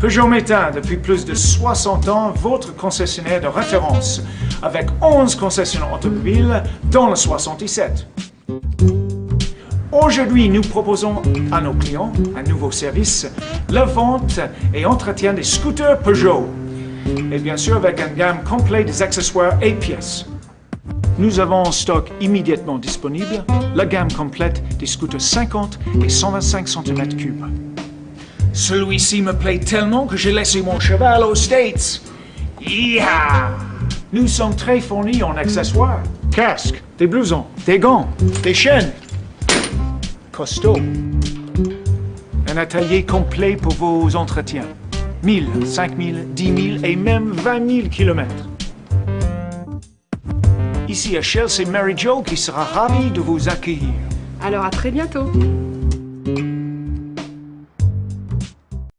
Peugeot Métain, depuis plus de 60 ans, votre concessionnaire de référence, avec 11 concessionnaires automobiles, dans le 77. Aujourd'hui, nous proposons à nos clients un nouveau service, la vente et entretien des scooters Peugeot. Et bien sûr, avec une gamme complète des accessoires et pièces. Nous avons en stock immédiatement disponible la gamme complète des scooters 50 et 125 cm3. Celui-ci me plaît tellement que j'ai laissé mon cheval aux States. Yeehaw! Nous sommes très fournis en accessoires. Casques, des blousons, des gants, des chaînes. Costaud. Un atelier complet pour vos entretiens. 1000, 5000, 10 000 et même 20 000 kilomètres. Ici à Shell, c'est Mary Jo qui sera ravie de vous accueillir. Alors à très bientôt